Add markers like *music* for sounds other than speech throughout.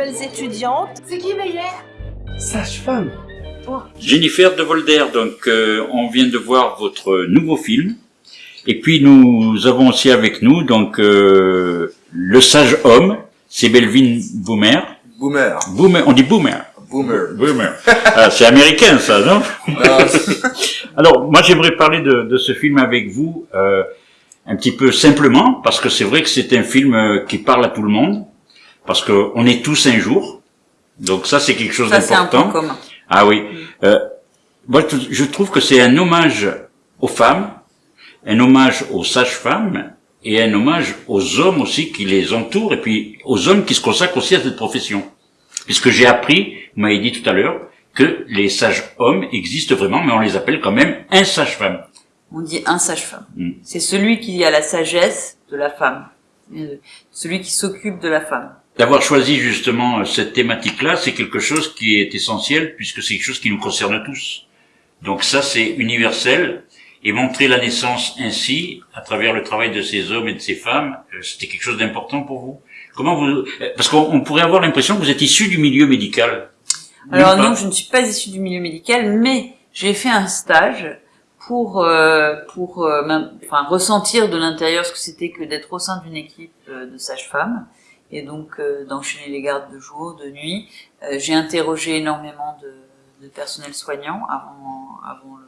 nouvelles étudiantes. C'est qui Meyer? Sage-femme. Jennifer de Volder, donc euh, on vient de voir votre nouveau film. Et puis nous avons aussi avec nous donc euh, le sage homme, c'est Belvin Boomer. Boomer. Boomer, on dit Boomer. Boomer. Boomer. Ah, c'est américain ça, non? Non, Alors moi j'aimerais parler de, de ce film avec vous euh, un petit peu simplement parce que c'est vrai que c'est un film qui parle à tout le monde parce que on est tous un jour. Donc ça c'est quelque chose d'important. Ah oui. Euh, moi, je trouve que c'est un hommage aux femmes, un hommage aux sages-femmes et un hommage aux hommes aussi qui les entourent et puis aux hommes qui se consacrent aussi à cette profession. Puisque j'ai appris, vous m'avez dit tout à l'heure, que les sages-hommes existent vraiment, mais on les appelle quand même un sage-femme. On dit un sage-femme. Mm. C'est celui qui a la sagesse de la femme. Euh, Celui qui s'occupe de la femme. D'avoir choisi justement cette thématique-là, c'est quelque chose qui est essentiel puisque c'est quelque chose qui nous concerne tous. Donc ça, c'est universel. Et montrer la naissance ainsi, à travers le travail de ces hommes et de ces femmes, euh, c'était quelque chose d'important pour vous. Comment vous euh, Parce qu'on on pourrait avoir l'impression que vous êtes issu du milieu médical. Alors non, je ne suis pas issue du milieu médical, mais j'ai fait un stage pour euh, pour euh, enfin ressentir de l'intérieur ce que c'était que d'être au sein d'une équipe euh, de sages-femmes et donc euh, d'enchaîner les gardes de jour, de nuit. Euh, j'ai interrogé énormément de, de personnel soignant avant avant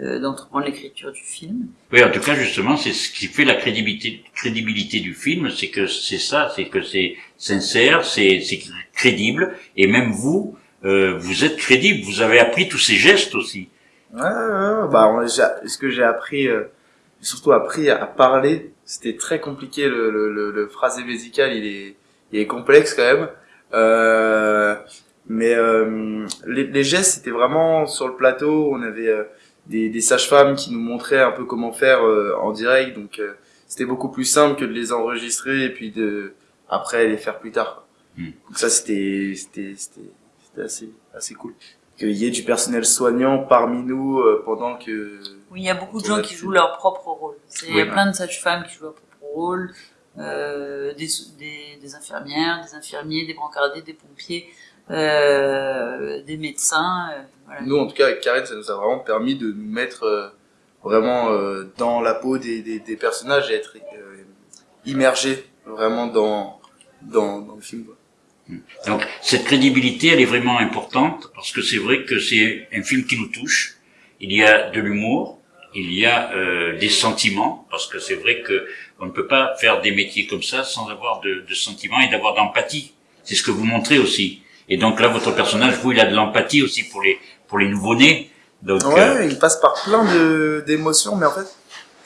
euh, d'entreprendre l'écriture du film. Oui, en tout cas, justement, c'est ce qui fait la crédibilité, crédibilité du film, c'est que c'est ça, c'est que c'est sincère, c'est c'est crédible, et même vous, euh, vous êtes crédible, vous avez appris tous ces gestes aussi. Ouais, ouais, ouais, bah, on- ce que j'ai appris, euh, surtout appris à parler, c'était très compliqué, le, le, le, le phrasé musical, il est, il est complexe quand même. Euh, mais euh, les, les gestes, c'était vraiment sur le plateau, on avait euh, des, des sages-femmes qui nous montraient un peu comment faire euh, en direct, donc euh, c'était beaucoup plus simple que de les enregistrer et puis de après les faire plus tard. quoi. Hmm. Donc ça, c'était c'était c'était c'était assez assez cool qu'il y ait du personnel soignant parmi nous euh, pendant que Oui, il y a beaucoup de gens qui jouent leur propre rôle. C'est- Il y a Oui. plein de sages-femmes qui jouent leur propre rôle, euh, des, des, des infirmières, des infirmiers, des brancardiers, des pompiers, euh, des médecins. euh, voilà. nous en tout cas avec Karen ça nous a vraiment permis de nous mettre euh, vraiment euh, dans la peau des, des, des personnages et être euh, immergé vraiment dans dans, dans le film quoi. Donc, cette crédibilité, elle est vraiment importante, parce que c'est vrai que c'est un film qui nous touche. Il y a de l'humour, il y a euh, des sentiments, parce que c'est vrai que on ne peut pas faire des métiers comme ça sans avoir de, de sentiments et d'avoir d'empathie. C'est ce que vous montrez aussi. Et donc là, votre personnage, vous, il a de l'empathie aussi pour les pour les nouveau-nés. Donc, Ouais, euh, il passe par plein de d'émotions, mais en fait,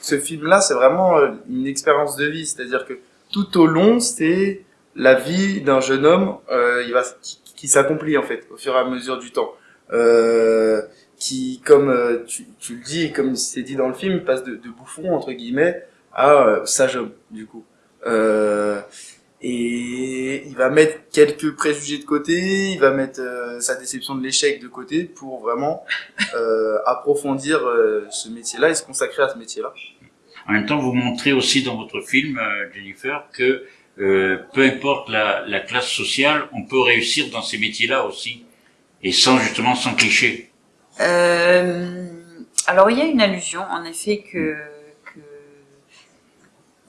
ce film-là, c'est vraiment euh, une expérience de vie. C'est-à-dire que tout au long, c'est la vie d'un jeune homme, euh, il va qui, qui s'accomplit en fait au fur et à mesure du temps. Euh, qui, comme euh, tu, tu le dis, comme c'est dit dans le film, il passe de, de bouffon entre guillemets à euh, sage homme du coup. Euh, et il va mettre quelques préjugés de côté, il va mettre euh, sa déception de l'échec de côté pour vraiment euh, *laughs* approfondir euh, ce métier-là et se consacrer à ce métier-là. En même temps, vous montrez aussi dans votre film, Jennifer, que peu importe la, la classe sociale, on peut réussir dans ces métiers-là aussi, et sans justement sans cliché. Euh, alors il y a une allusion, en effet, que que-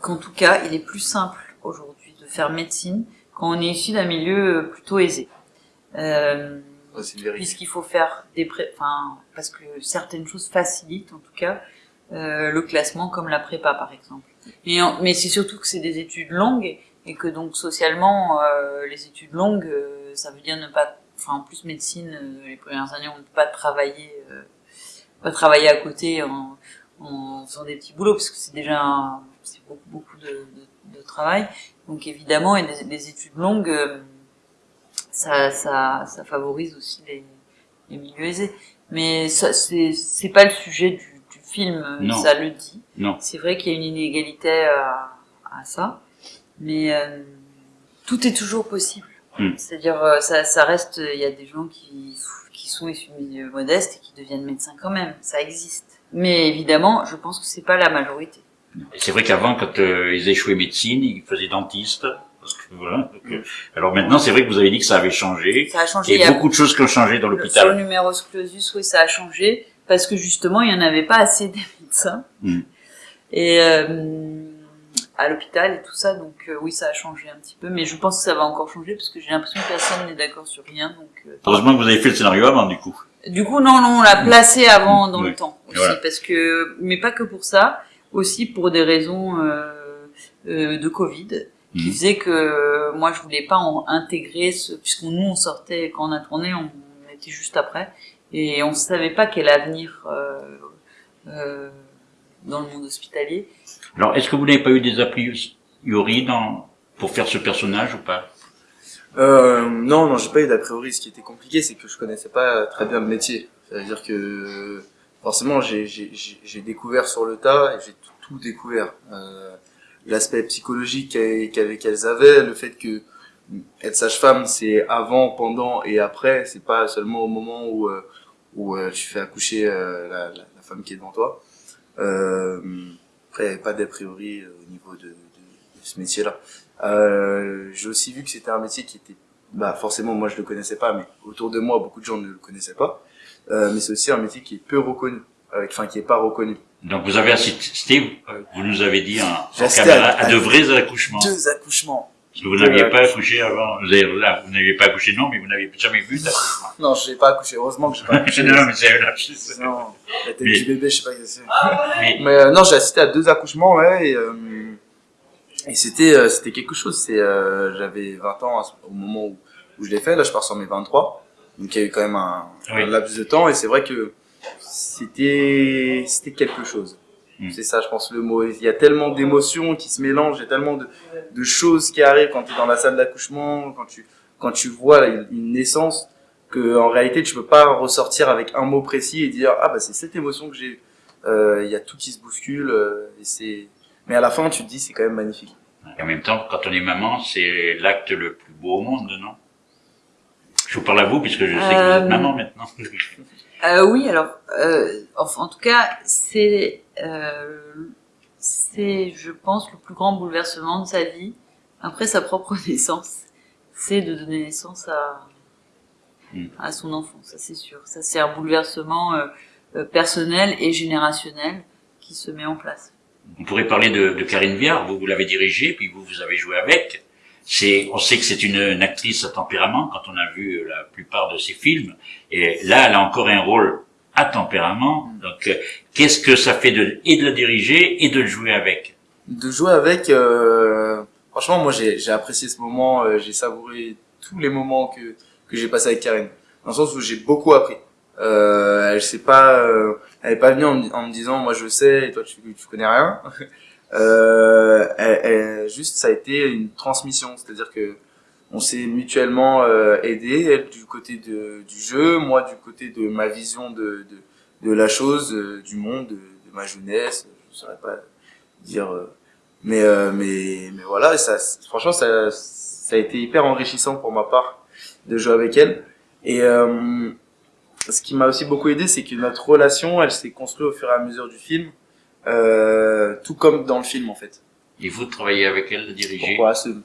qu'en tout cas, il est plus simple aujourd'hui de faire médecine quand on est issu d'un milieu euh, plutôt aisé. Euh, puisqu'il faut faire des pré... enfin parce que certaines choses facilitent en tout cas euh, le classement comme la prépa par exemple mais en- mais c'est surtout que c'est des études longues et que donc socialement euh, les études longues ça veut dire ne pas enfin en plus médecine euh, les premières années on ne peut pas travailler euh, pas travailler à côté en, en faisant des petits boulots parce que c'est déjà c'est beaucoup beaucoup de, de, de travail donc évidemment et les études longues euh, ça, ça, ça favorise aussi les, les milieux aisés. Mais ça, c'est, c'est pas le sujet du, du film, Non. ça le dit. Non. C'est vrai qu'il y a une inégalité à, à ça, mais euh, tout est toujours possible. Mm. C'est-à-dire, euh, ça, ça reste, il y a des gens qui, qui sont issus de milieux modestes et qui deviennent médecins quand même, ça existe. Mais évidemment, je pense que c'est pas la majorité. C'est vrai qu'avant, quand euh, ils échouaient médecine, ils faisaient dentiste, parce que Voilà. Donc, euh, alors maintenant, c'est vrai que vous avez dit que ça avait changé. Ça a changé. Il y a beaucoup de choses qui ont changé dans Sur l'hôpital. le numerus clausus, oui, ça a changé parce que justement, il n'y en avait pas assez des médecins. Mm. Et euh, à l'hôpital et tout ça, donc euh, oui, ça a changé un petit peu, mais je pense que ça va encore changer parce que j'ai l'impression que personne n'est d'accord sur rien. Donc, euh, Heureusement que vous avez fait le scénario avant, du coup. du coup, non, non, on l'a placé avant dans Oui. le temps aussi, Voilà. parce que, mais pas que pour ça, aussi pour des raisons euh, euh, de Covid, qui Mhm. faisait que euh, moi je voulais pas en intégrer ce, puisque nous on sortait quand on a tourné, on, on était juste après, et on savait pas quel avenir euh, euh, dans le monde hospitalier. Alors, est-ce que vous n'avez pas eu des a priori dans, pour faire ce personnage ou pas? Euh, non, non, j'ai pas eu d'a priori. Ce qui était compliqué, c'est que je connaissais pas très bien le métier. C'est-à-dire que forcément, j'ai j'ai- j'ai- j'ai découvert sur le tas et j'ai tout, tout découvert. Euh, L'aspect psychologique qu'elles avaient, le fait que être sage-femme, c'est avant, pendant et après. C'est pas seulement au moment où euh, où euh, tu fais accoucher euh, la, la, la femme qui est devant toi. Euh, après, pas d'a priori euh, au niveau de, de, de ce métier-là. Euh, j'ai aussi vu que c'était un métier qui était, bah forcément moi je le connaissais pas, mais autour de moi beaucoup de gens ne le connaissaient pas. Euh, mais c'est aussi un métier qui est peu reconnu, euh, enfin qui est pas reconnu. Donc, vous avez assisté, vous nous avez dit en assisté caméra, à- à de vrais accouchements. Deux accouchements. Parce que vous n'aviez deux pas accouché avant. Vous n'aviez pas accouché, non, mais vous n'avez jamais vu d'accouchement. Non, j'ai pas accouché. Heureusement que j'ai pas *laughs* accouché. non, mais c'est un lapsus. Non, la tête Mais- du bébé, je sais pas que c'est. Mais, Mais euh, non, j'ai assisté à deux accouchements, ouais, et, euh, et c'était euh, c'était quelque chose. C'est euh, j'avais 20 ans au moment où, où je l'ai fait. Là, je pars sur mes 23, donc il y a eu quand même un, Oui. un laps de temps, et c'est vrai que c'était c'était quelque chose. Mm. C'est ça, je pense le mot. Il y a tellement d'émotions qui se mélangent, il y a tellement de, de choses qui arrivent quand tu es dans la salle d'accouchement, quand tu quand tu vois une, une naissance, que en réalité tu peux pas ressortir avec un mot précis et dire ah bah c'est cette émotion que j'ai. Euh, il y a tout qui se bouscule euh, et c'est mais à la fin tu te dis c'est quand même magnifique en même temps, quand on est maman, c'est l'acte le plus beau au monde, non? Je vous parle à vous, puisque je sais que vous Euh, êtes maman maintenant. *laughs* Euh, oui, alors, euh, enfin, en tout cas, c'est, euh, c'est, je pense, le plus grand bouleversement de sa vie, après sa propre *laughs* naissance, c'est de donner naissance à, Mm. à son enfant, ça c'est sûr. Ça c'est un bouleversement euh, euh, personnel et générationnel qui se met en place. On pourrait parler de, de Karine Viard, vous, vous l'avez dirigée, puis vous, vous avez joué avec. On sait que c'est une, une actrice à tempérament quand on a vu la plupart de ses films. Et là, elle a encore un rôle à tempérament. Donc, euh, qu'est-ce que ça fait de, et de la diriger et de le jouer avec? De jouer avec euh, franchement moi j'ai apprécié ce moment euh, j'ai savouré tous les moments que que j'ai passé avec Karine dans le sens où j'ai beaucoup appris euh, elle s'est pas euh, elle est pas venue en, en me disant moi je sais et toi tu tu connais rien euh, elle- elle- juste ça a été une transmission. C'est-à-dire que on s'est mutuellement euh, aidé elle du côté de, du jeu moi du côté de ma vision de de, de la chose euh, du monde de, de ma jeunesse. Je saurais pas dire euh, mais euh, mais mais voilà ça franchement ça ça a été hyper enrichissant pour ma part de jouer avec elle. Et ce qui m'a aussi beaucoup aidé c'est que notre relation elle s'est construite au fur et à mesure du film tout comme dans le film en fait Et vous travaillez avec elle, de diriger pourquoi j'aime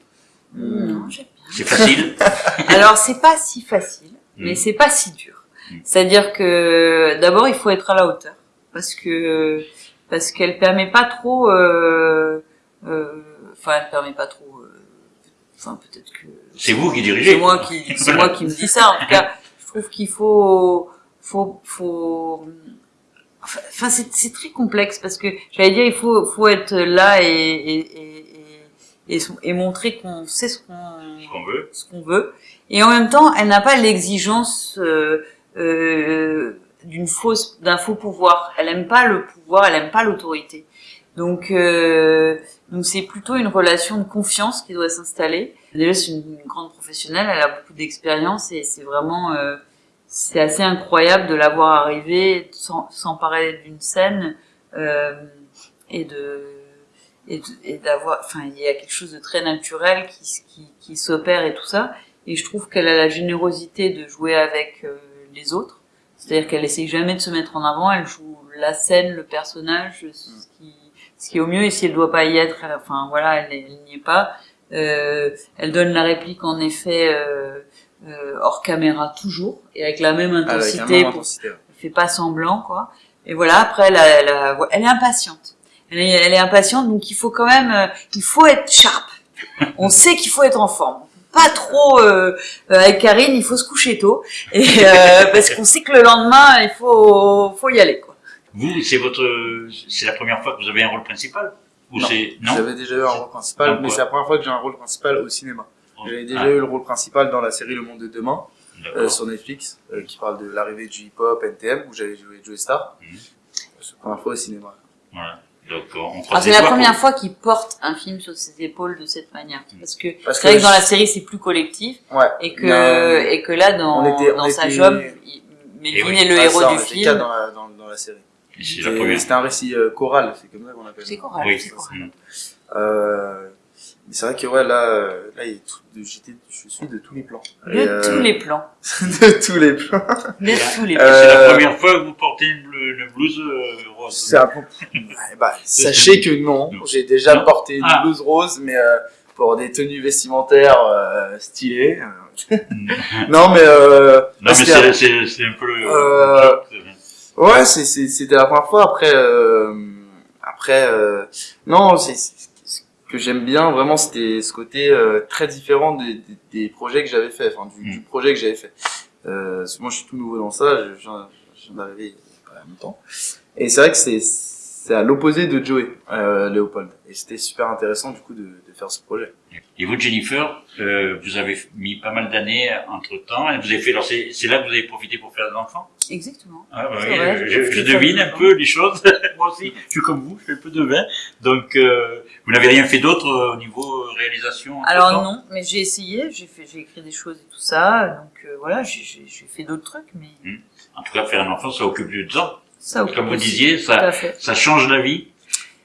C'est facile *laughs* Alors c'est pas si facile, mais Mm. c'est pas si dur. Mm. C'est-à-dire que d'abord il faut être à la hauteur parce que parce qu'elle permet pas trop. euh, euh, Enfin, elle permet pas trop. euh, Enfin, peut-être que C'est vous qui dirigez c'est moi qui c'est *laughs* moi qui me dis ça. En tout cas, je trouve qu'il faut faut faut. Enfin, c'est très complexe parce que j'allais dire il faut faut être là et et et, et, montrer qu'on sait ce qu'on Ce qu'on veut. ce qu'on veut. Et en même temps, elle n'a pas l'exigence euh, euh, d'une fausse, d'un faux pouvoir. Elle aime pas le pouvoir, elle aime pas l'autorité. Donc, euh, donc c'est plutôt une relation de confiance qui doit s'installer. Déjà, c'est une, une grande professionnelle, elle a beaucoup d'expérience et c'est vraiment, euh, c'est assez incroyable de la voir arriver, sans- s'emparer d'une scène euh, et de et d'avoir, enfin, il y a quelque chose de très naturel qui, qui, qui s'opère et tout ça. Et je trouve qu'elle a la générosité de jouer avec euh, les autres. C'est-à-dire qu'elle essaye jamais de se mettre en avant, elle joue la scène, le personnage, ce qui, ce qui est au mieux. Et si elle doit pas y être, elle- enfin voilà, elle, elle n'y est pas. Euh, elle donne la réplique en effet euh, euh, hors caméra toujours et avec la même Avec la intensité. même pour- intensité, ouais. elle fait pas semblant quoi. Et voilà après elle, a- elle, a- elle est impatiente. Elle est, elle est impatiente donc il faut quand même euh, il faut être sharp. *laughs* On sait qu'il faut être en forme. Pas trop euh, euh, avec Karine, il faut se coucher tôt et euh, *laughs* parce qu'on sait que le lendemain il faut faut y aller quoi. Vous, c'est votre, c'est la première fois que vous avez un rôle principal? Ou Non. c'est non? J'avais déjà eu un rôle principal, Donc, mais c'est la première fois que j'ai un rôle principal au cinéma. J'avais déjà Ah, eu le rôle principal dans la série Le Monde de Demain, euh, sur Netflix, euh, qui parle de l'arrivée du hip-hop, NTM, où j'avais joué Joey Star. Mhm. C'est la première fois au cinéma. Voilà. Donc on croise c'est la première pour- fois qu'il porte un film sur ses épaules de cette manière parce que Parce c'est vrai que dans la série c'est plus collectif Ouais. et que Non, et que là dans on était- on dans sa était- job il- Melvin oui. est le Ah, héros ça, du film. dans la, dans, dans la série. C'est. C'était un récit euh, choral, c'est comme ça qu'on appelle C'est ça. choral, Oui. c'est choral. Euh, c'est vrai que ouais, là, euh, là il j'étais, je suis de tous les plans. De Et, euh, tous les plans. *laughs* de tous les plans. De tous les plans. C'est la Euh, première fois que vous portez une, bleu- une blouse euh, rose. C'est un bah, *laughs* sachez que non, Non. j'ai déjà Non. porté une Ah. blouse rose, mais euh, pour des tenues vestimentaires euh, stylées. euh. *laughs* non, mais euh, Non, mais c'est, c'est, c'est un peu le. Euh, le c'est- ouais, c'est, c'est, c'était la première fois. Après, euh, après, euh, non, c'est, c'est- ce que j'aime bien vraiment, c'était ce côté euh, très différent des, des, des projets que j'avais fait, enfin du, Mm. du projet que j'avais fait. Euh, parce que moi, je suis tout nouveau dans ça. Je je viens, je viens d'arriver il y a pas longtemps. Et c'est vrai que c'est, c'est à l'opposé de Joey, euh, Léopold. Et c'était super intéressant du coup de, de faire ce projet. Et vous, Jennifer, euh, vous avez mis pas mal d'années entre temps. Et vous avez fait, alors c'est, c'est là que vous avez profité pour faire des enfants? Exactement. Ah, bah oui, vrai, je, je devine de un peu les choses. *laughs* Moi aussi, je suis comme vous, je fais un peu de vin. Donc, euh, vous n'avez rien fait d'autre euh, au niveau euh, réalisation Alors non, mais j'ai essayé, j'ai fait, j'ai écrit des choses et tout ça, donc euh, voilà, j'ai, j'ai, j'ai fait d'autres trucs, mais En tout cas, faire un enfant, ça occupe du temps. Ça. Comme vous disiez, ça, ça change la vie.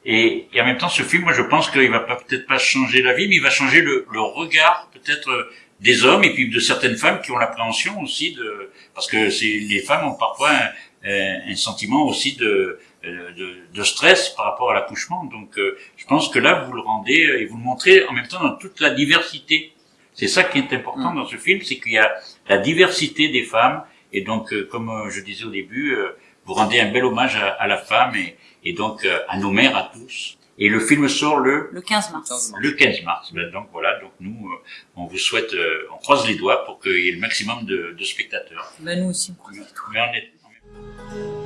Et, et en même temps, ce film, moi, je pense qu'il va peut-être pas changer la vie, mais il va changer le, le regard peut-être euh, des hommes et puis de certaines femmes qui ont l'appréhension aussi de, parce que les femmes ont parfois un, un- un sentiment aussi de, euh, de, de stress par rapport à l'accouchement. Donc, euh, je pense que là, vous le rendez et vous le montrez en même temps dans toute la diversité. C'est ça qui est important Mm. dans ce film, c'est qu'il y a la diversité des femmes. Et donc, comme je disais au début, euh, vous rendez un bel hommage à, à la femme et, et donc euh, à nos mères, à tous. Et le film sort le Le 15 mars. 15 mars. le 15 mars. Ben, donc voilà, donc nous, euh, on vous souhaite, euh, on croise les doigts pour qu'il y ait le maximum de, de spectateurs. Ben nous aussi, on croise les doigts. Mais on est,